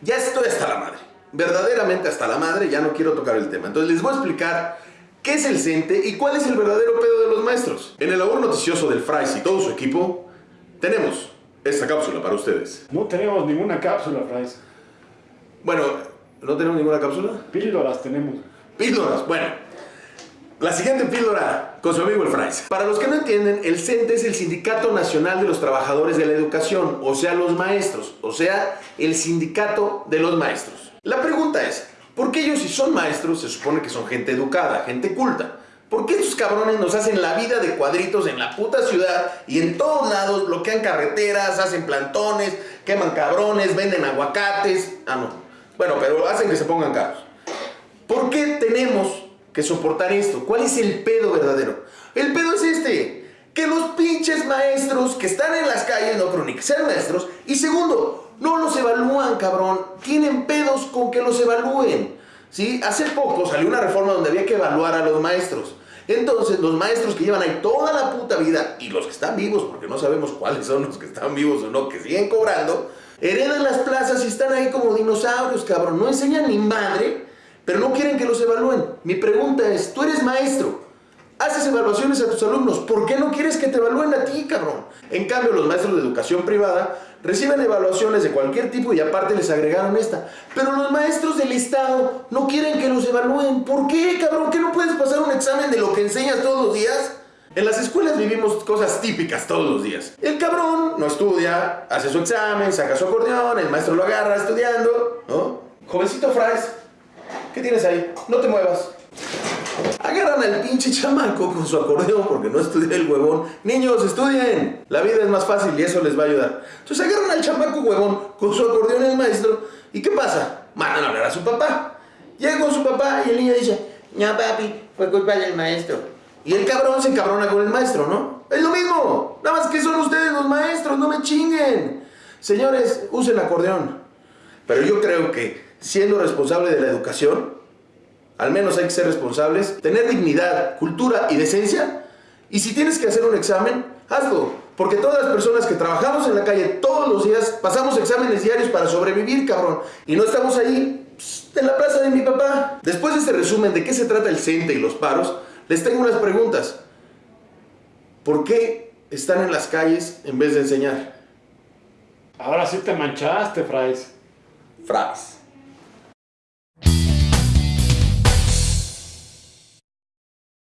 Ya estoy hasta la madre, verdaderamente hasta la madre, ya no quiero tocar el tema. Entonces les voy a explicar qué es el CENTE y cuál es el verdadero pedo de los maestros. En el labor noticioso del Fries y todo su equipo, tenemos esta cápsula para ustedes. No tenemos ninguna cápsula, Fries. Bueno, ¿no tenemos ninguna cápsula? Píldoras tenemos. Píldoras, bueno. La siguiente píldora con su amigo el Fries. Para los que no entienden, el CENTE es el Sindicato Nacional de los Trabajadores de la Educación, o sea, los maestros, o sea, el sindicato de los maestros. La pregunta es, ¿por qué ellos si son maestros se supone que son gente educada, gente culta? ¿Por qué estos cabrones nos hacen la vida de cuadritos en la puta ciudad y en todos lados bloquean carreteras, hacen plantones, queman cabrones, venden aguacates? Ah, no. Bueno, pero hacen que se pongan caros. ¿Por qué tenemos que soportar esto? ¿Cuál es el pedo verdadero? El pedo es este, que los pinches maestros que están en las calles no creo ni maestros, y segundo, no los evalúan, cabrón, tienen pedos con que los evalúen. ¿Sí? Hace poco salió una reforma donde había que evaluar a los maestros. Entonces, los maestros que llevan ahí toda la puta vida, y los que están vivos, porque no sabemos cuáles son los que están vivos o no, que siguen cobrando, heredan las plazas y están ahí como dinosaurios, cabrón. No enseñan ni madre, pero no quieren que los evalúen. Mi pregunta es, tú eres maestro, haces evaluaciones a tus alumnos, ¿por qué no quieres que te evalúen a ti, cabrón? En cambio, los maestros de educación privada reciben evaluaciones de cualquier tipo y aparte les agregaron esta. Pero los maestros del Estado no quieren que los evalúen. ¿Por qué, cabrón? ¿Qué no puedes pasar un examen de lo que enseñas todos los días? En las escuelas vivimos cosas típicas todos los días. El cabrón no estudia, hace su examen, saca su acordeón, el maestro lo agarra estudiando, ¿no? Jovencito Fries, ¿qué tienes ahí? No te muevas. Agarran al pinche chamaco con su acordeón porque no estudia el huevón. Niños, estudien. La vida es más fácil y eso les va a ayudar. Entonces agarran al chamaco huevón con su acordeón el maestro. ¿Y qué pasa? Mandan a hablar a su papá. Llega con su papá y el niño dice, no papi, fue culpa del maestro. Y el cabrón se encabrona con el maestro, ¿no? Es lo mismo. Nada más que son ustedes los maestros, no me chinguen. Señores, usen acordeón. Pero yo creo que siendo responsable de la educación, al menos hay que ser responsables, tener dignidad, cultura y decencia. Y si tienes que hacer un examen, hazlo. Porque todas las personas que trabajamos en la calle todos los días pasamos exámenes diarios para sobrevivir, cabrón. Y no estamos ahí pss, en la plaza de mi papá. Después de este resumen de qué se trata el CENTE y los paros, les tengo unas preguntas. ¿Por qué están en las calles en vez de enseñar? Ahora sí te manchaste, Fries. Fries.